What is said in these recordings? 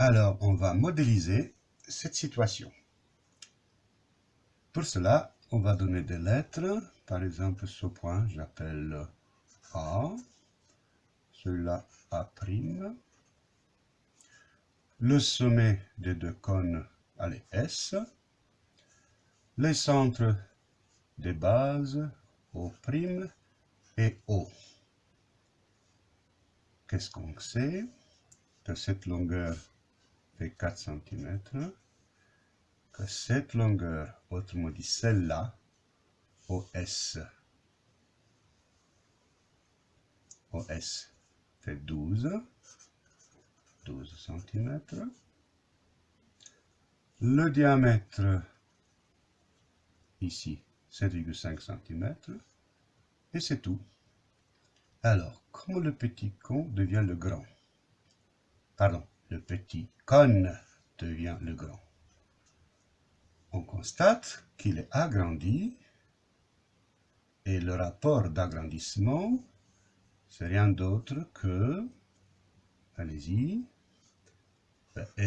Alors, on va modéliser cette situation. Pour cela, on va donner des lettres. Par exemple, ce point, j'appelle A. Celui-là, A'. Le sommet des deux cônes, allez, S. Les centres des bases, O' et O. Qu'est-ce qu'on sait Que cette longueur fait 4 cm, que cette longueur, autrement dit celle-là, OS, OS fait 12, 12 cm. Le diamètre, ici, 7,5 cm. Et c'est tout. Alors, comment le petit con devient le grand? Pardon, le petit cône devient le grand. On constate qu'il est agrandi et le rapport d'agrandissement, c'est rien d'autre que, allez-y,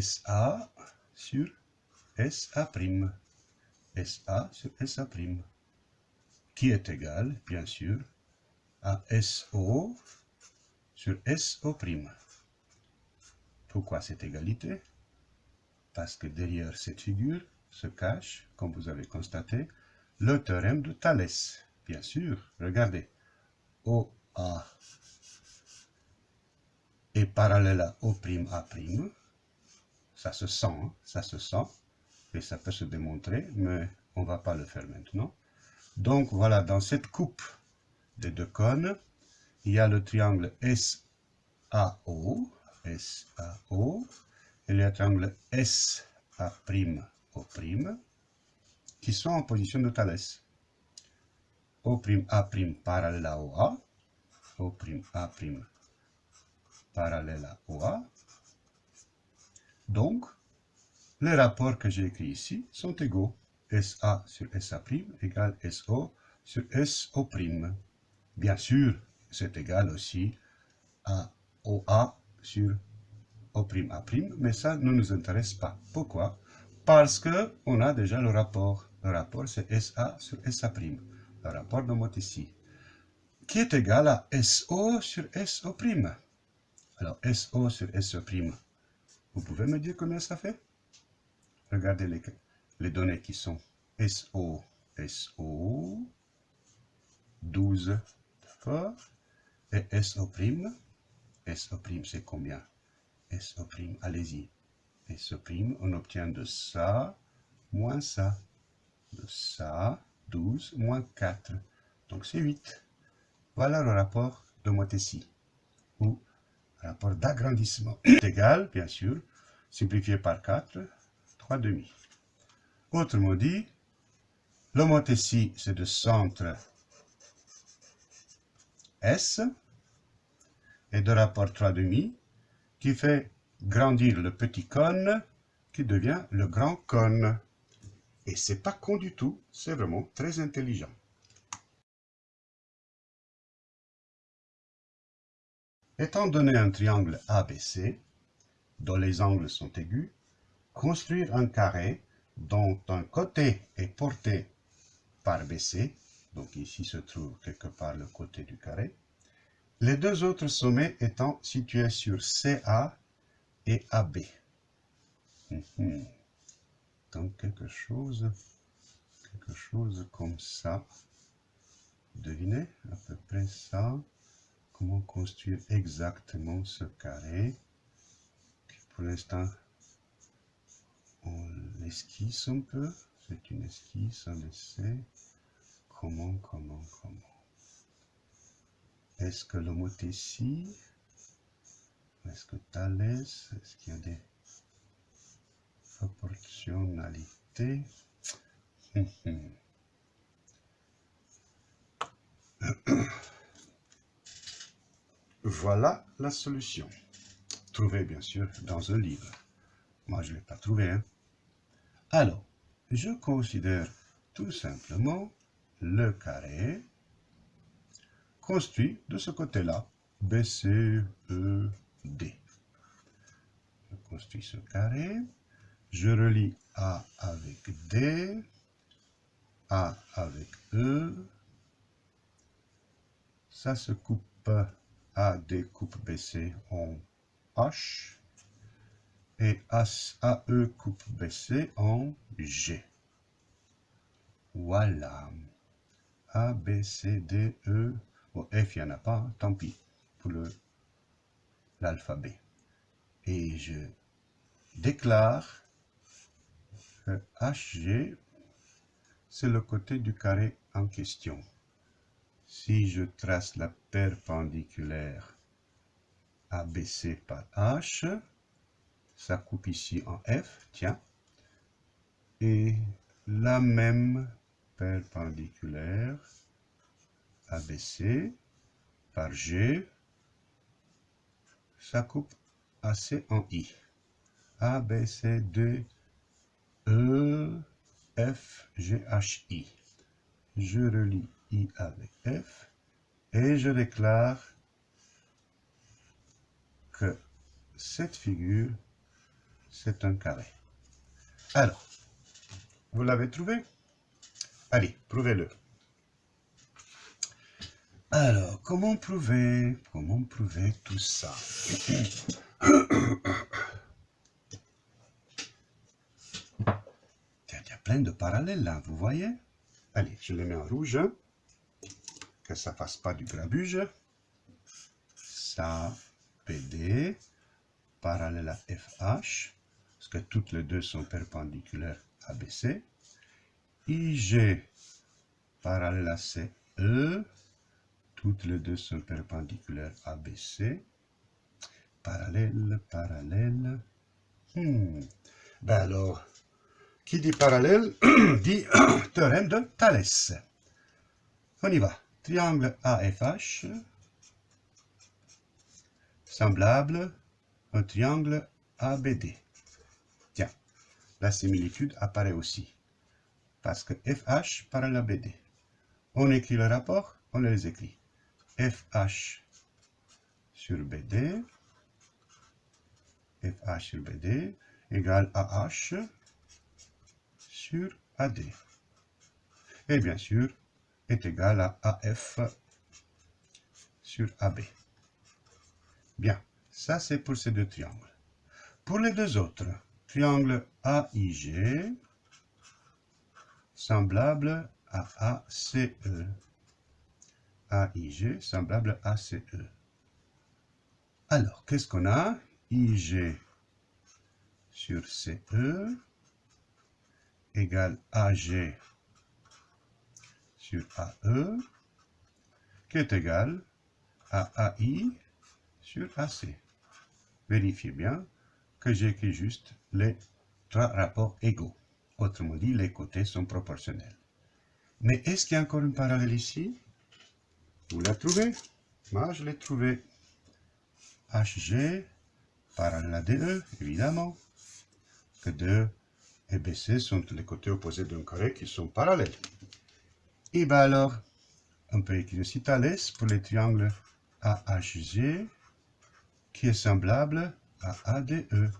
SA sur SA'. SA sur SA', qui est égal, bien sûr, à SO sur SO'. Pourquoi cette égalité? Parce que derrière cette figure se cache, comme vous avez constaté, le théorème de Thalès. Bien sûr, regardez, OA est parallèle à O'A', ça se sent, hein, ça se sent, et ça peut se démontrer, mais on ne va pas le faire maintenant. Donc voilà, dans cette coupe des deux cônes, il y a le triangle SAO, SAO, et le triangle SA'O', qui sont en position de Thalès. O'A' parallèle à OA, O'A' parallèle à OA. Donc, les rapports que j'ai écrits ici sont égaux. SA sur SA' égale SO sur SO'. Bien sûr, c'est égal aussi à OA sur O'A', mais ça ne nous intéresse pas. Pourquoi? Parce qu'on a déjà le rapport. Le rapport, c'est SA sur SA', le rapport de Mottesi, qui est égal à SO sur SO'. Alors, SO sur SO', vous pouvez me dire combien ça fait? Regardez les, les données qui sont SO, SO, 12, d'accord Et SO', SO' c'est combien SO', allez-y. SO', on obtient de ça moins ça. De ça, 12 moins 4. Donc c'est 8. Voilà le rapport de Motesi, ou rapport d'agrandissement. égal, bien sûr, simplifié par 4, 3 demi. Autrement dit, le Motesi, c'est de centre S, et de rapport 3 demi, qui fait grandir le petit cône, qui devient le grand cône. Et c'est pas con du tout, c'est vraiment très intelligent. Étant donné un triangle ABC, dont les angles sont aigus, construire un carré dont un côté est porté par BC, donc ici se trouve quelque part le côté du carré, les deux autres sommets étant situés sur CA et AB. Mhm. Donc quelque chose, quelque chose comme ça. Devinez à peu près ça. Comment construire exactement ce carré. Pour l'instant, on l'esquisse un peu. C'est une esquisse, on le sait. Comment, comment, comment? Est-ce que le mot ici? Est-ce que Thalès Est-ce qu'il y a des proportionnalités? Voilà la solution. Trouvée bien sûr dans un livre. Moi je ne l'ai pas trouvé. Hein. Alors, je considère tout simplement le carré construit de ce côté-là, B, C, E, D. Je construit ce carré. Je relie A avec D, A avec E. Ça se coupe AD coupe BC en H et AE coupe BC en G. Voilà. A, B, C, D, E. F, il n'y en a pas, tant pis pour l'alphabet. Et je déclare que HG, c'est le côté du carré en question. Si je trace la perpendiculaire ABC par H, ça coupe ici en F, tiens, et la même perpendiculaire ABC par G, ça coupe AC en I. A, B, C, D, E, F, G, I. Je relie I avec F et je déclare que cette figure, c'est un carré. Alors, vous l'avez trouvé? Allez, prouvez-le. Alors, comment prouver Comment prouver tout ça? Il y a plein de parallèles là, vous voyez? Allez, je les mets en rouge, que ça fasse pas du grabuge. Ça, PD, parallèle à FH, parce que toutes les deux sont perpendiculaires à BC. IG parallèle à CE, toutes les deux sont perpendiculaires à BC. Parallèle, parallèle. Hmm. Ben alors, qui dit parallèle dit théorème de Thalès. On y va. Triangle AFH, semblable un triangle ABD. Tiens, la similitude apparaît aussi parce que FH parallèle à BD. On écrit le rapport, on les écrit. FH sur BD, FH sur BD égale AH sur AD. Et bien sûr, est égal à AF sur AB. Bien, ça c'est pour ces deux triangles. Pour les deux autres, triangle AIG, semblable à ACE. AIG semblable à ACE. Alors, qu'est-ce qu'on a? IG sur CE égale AG sur AE qui est égal à AI sur AC. Vérifiez bien que j'écris juste les trois rapports égaux. Autrement dit, les côtés sont proportionnels. Mais est-ce qu'il y a encore une parallèle ici? Vous la trouvez? Moi, je l'ai trouvé. HG, parallèle à DE, évidemment. Que 2 et BC sont les côtés opposés d'un carré qui sont parallèles. Et bien alors, on peut écrire aussi Thalès pour les triangles AHG, qui est semblable à ADE.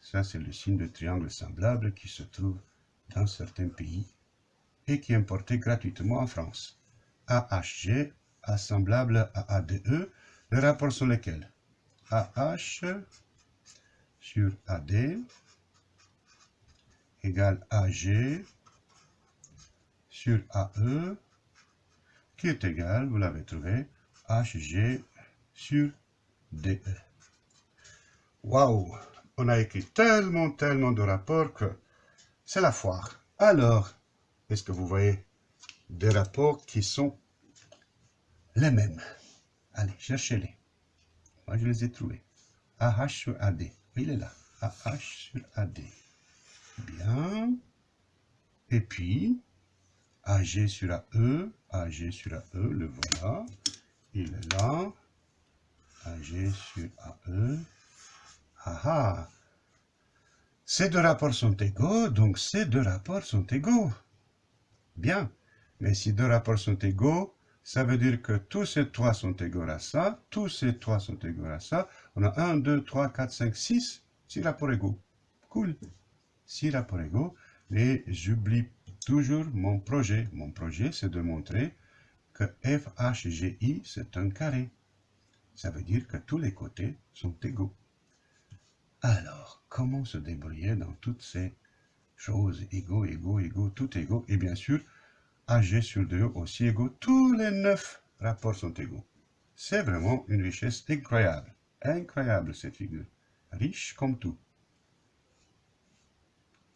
Ça, c'est le signe de triangle semblable qui se trouve dans certains pays et qui est importé gratuitement en France. AHG, semblable à ADE, les rapports sont lesquels AH sur AD égale AG sur AE qui est égal, vous l'avez trouvé, HG sur DE. Waouh on a écrit tellement, tellement de rapports que c'est la foire. Alors, est-ce que vous voyez des rapports qui sont les mêmes Allez, cherchez-les. Moi, je les ai trouvés. AH sur AD. Il est là. AH sur AD. Bien. Et puis, AG sur AE. AG sur AE, le voilà. Il est là. AG sur AE. Ah ah Ces deux rapports sont égaux, donc ces deux rapports sont égaux. Bien. Mais si deux rapports sont égaux, Ça veut dire que tous ces 3 sont égaux à ça, tous ces 3 sont égaux à ça. On a 1, 2, 3, 4, 5, 6, 6 rapports égaux. Cool. 6 rapports égaux. Et j'oublie toujours mon projet. Mon projet, c'est de montrer que FHGI, c'est un carré. Ça veut dire que tous les côtés sont égaux. Alors, comment se débrouiller dans toutes ces choses égaux, égaux, égaux, tout égaux? Et bien sûr, AG sur 2 aussi égaux, tous les neuf rapports sont égaux. C'est vraiment une richesse incroyable. Incroyable cette figure. Riche comme tout.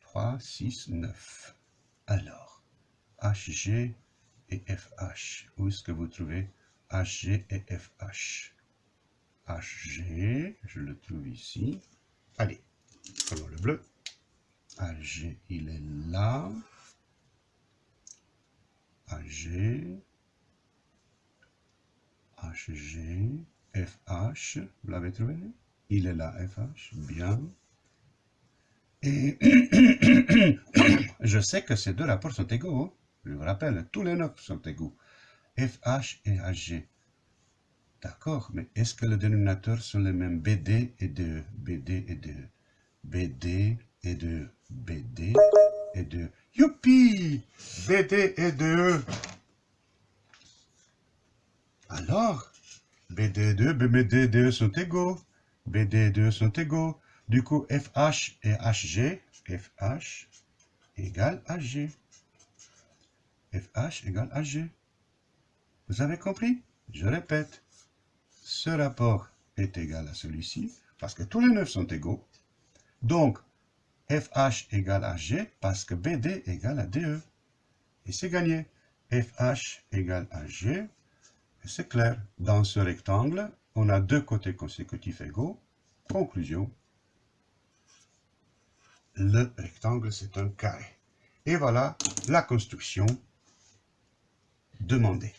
3, 6, 9. Alors, HG et FH. Où est-ce que vous trouvez HG et FH HG, je le trouve ici. Allez, prenons le bleu. HG, il est là. AG, HG, FH, vous l'avez trouvé? Il est là, FH, bien. Et je sais que ces deux rapports sont égaux. Hein. Je vous rappelle, tous les neuf sont égaux. FH et HG. D'accord, mais est-ce que les dénominateurs sont les mêmes BD et 2 BD et 2 BD et 2 BD et 2 Youpi BD et 2 Alors, BD et 2, BD et 2 sont égaux. BD et 2 sont égaux. Du coup, FH et HG, FH égale HG. FH égale HG. Vous avez compris? Je répète. Ce rapport est égal à celui-ci, parce que tous les neuf sont égaux. Donc, FH égale à G, parce que BD égale à DE. Et c'est gagné. FH égale à G, et c'est clair. Dans ce rectangle, on a deux côtés consécutifs égaux. Conclusion. Le rectangle, c'est un carré. Et voilà la construction demandée.